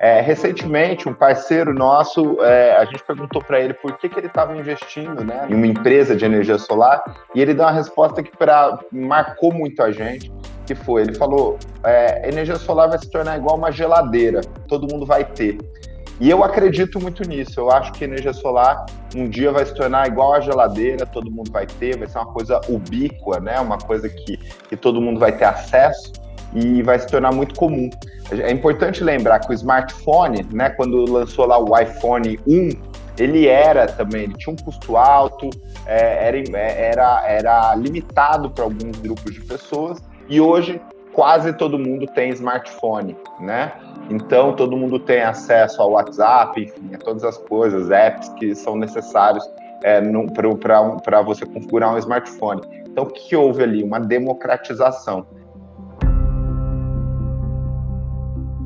É, recentemente, um parceiro nosso, é, a gente perguntou para ele por que, que ele estava investindo né, em uma empresa de energia solar, e ele deu uma resposta que pra, marcou muito a gente, que foi, ele falou, é, energia solar vai se tornar igual uma geladeira, todo mundo vai ter. E eu acredito muito nisso. Eu acho que energia solar um dia vai se tornar igual a geladeira, todo mundo vai ter, vai ser uma coisa ubíqua, né? Uma coisa que, que todo mundo vai ter acesso e vai se tornar muito comum. É importante lembrar que o smartphone, né, quando lançou lá o iPhone 1, ele era também, ele tinha um custo alto, é, era, era, era limitado para alguns grupos de pessoas, e hoje quase todo mundo tem smartphone, né? Então todo mundo tem acesso ao WhatsApp, enfim, a todas as coisas, apps que são necessários é, para você configurar um smartphone. Então o que houve ali? Uma democratização.